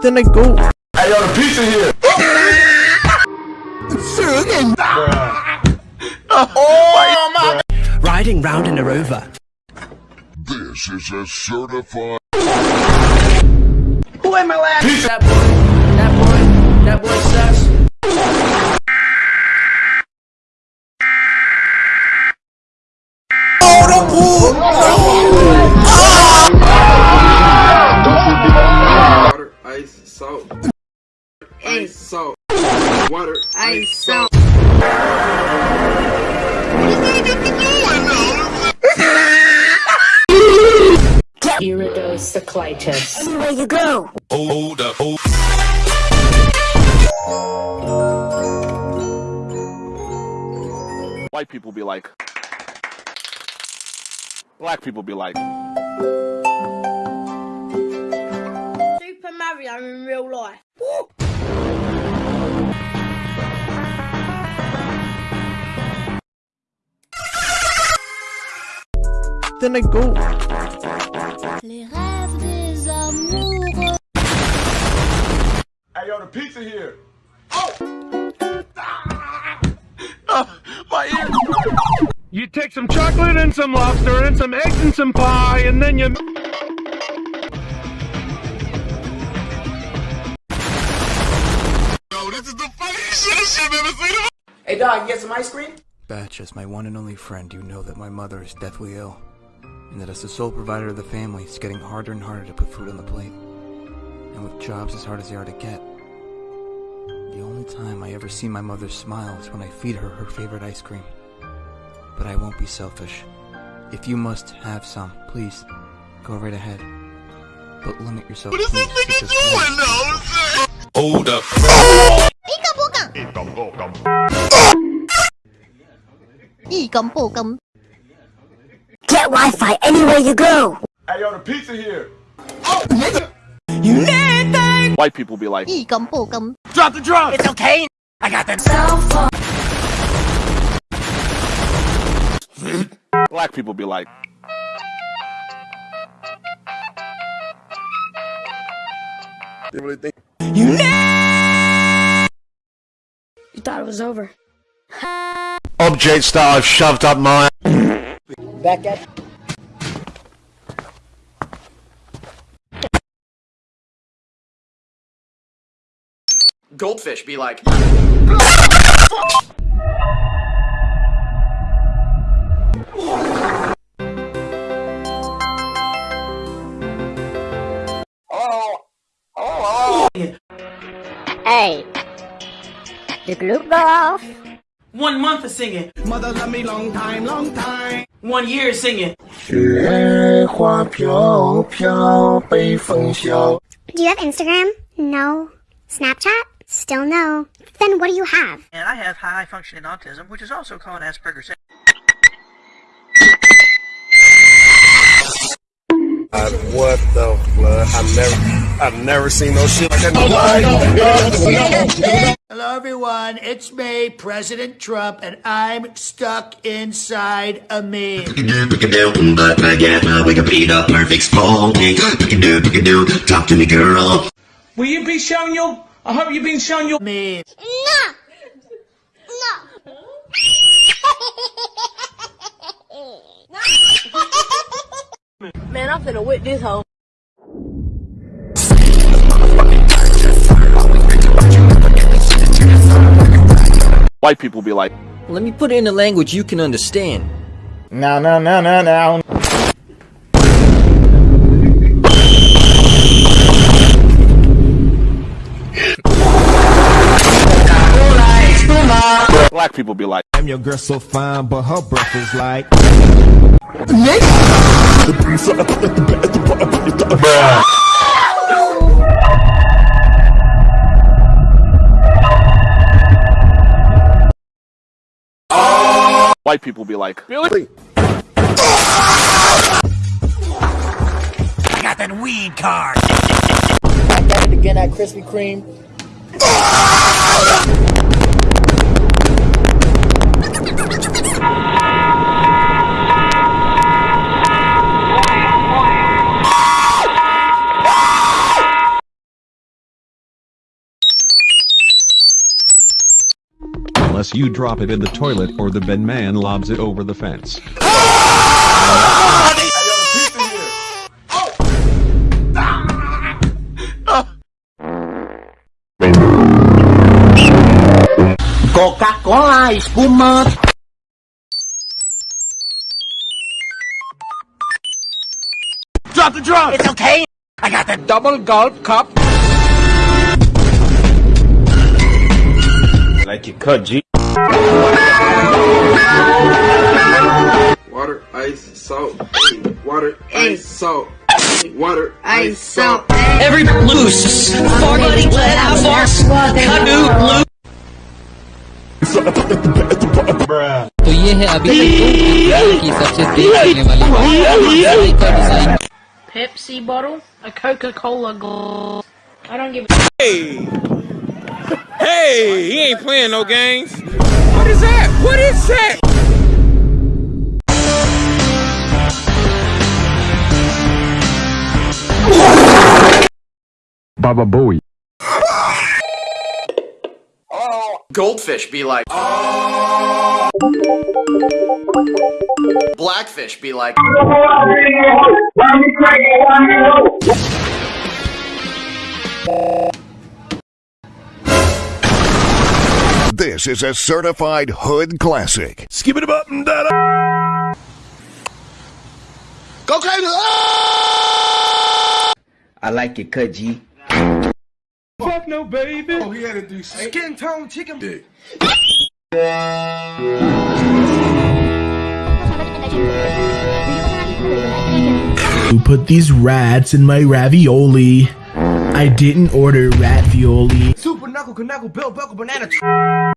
Then I go. Hey, yo, the pizza here. Oh my Riding round in a rover. This is a certified. Who am I laughing? That boy, that boy, that boy sucks. Iridocyclitis. Anywhere you go. Hold up. Hold. White people be like. Black people be like. Super Mario in real life. Then I go. Yo, the pizza here. Oh. Ah, my ear. You take some chocolate and some lobster and some eggs and some pie, and then you. Yo, this is the funniest shit I've ever seen. Hey dog, you get some ice cream? Batch, as my one and only friend, you know that my mother is deathly ill, and that as the sole provider of the family, it's getting harder and harder to put food on the plate. And with jobs as hard as they are to get, the only time I ever see my mother smile is when I feed her her favorite ice cream. But I won't be selfish. If you must have some, please, go right ahead. But limit yourself, What is this please, nigga to just one. doing now? Hold up. Get Wi-Fi anywhere you go. Hey, yo, the pizza here. Oh, White people be like. Drop the drums! It's okay. I got them. Black people be like. They really think. You thought it was over. Objects that I've shoved up my. Back at Goldfish be like. Hey. The glue go off. One month of singing. Mother love me long time, long time. One year of singing. Do you have Instagram? No. Snapchat? Still no. Then what do you have? And I have high functioning autism, which is also called Asperger's. what the fuck? I've never, I've never seen no shit like that. Hello, everyone. It's me, President Trump, and I'm stuck inside a meme. Talk to me, girl. Will you be showing your? I hope you've been showing your. Meme. No. No. Man, I'm finna whip this hoe. White people be like. Let me put it in a language you can understand. No, no, no, no, no. People be like. Damn, your girl so fine, but her breath is like. White people be like. Billy. I got that weed card. I got it again at Krispy Kreme. Unless you drop it in the toilet or the Ben man lobs it over the fence. Coca-Cola, espumante. Drop the drum! It's okay. I got the Double gulp cup. Like you cut, G. Water, ice, salt. Water, ice, salt. Water, ice, Ice, salt. salt, egg. Every loose. Far buddy, let out force. Canoe, loose. तो ये है अभी तक की सबसे तेज चलने वाली bike का design Pepsi bottle, a Coca-Cola glass. I don't give a Hey! Hey! He ain't playing no games. What is that? What is that? Baba Booey. Goldfish be like. Blackfish be like. This is a certified hood classic. Skip it up and down. Go crazy. I like it cut, G. Fuck no, baby. Oh, he had to do skin tone chicken dick. Who put these rats in my ravioli? I didn't order rat violi. Super knuckle, knuckle, bell, buckle, banana.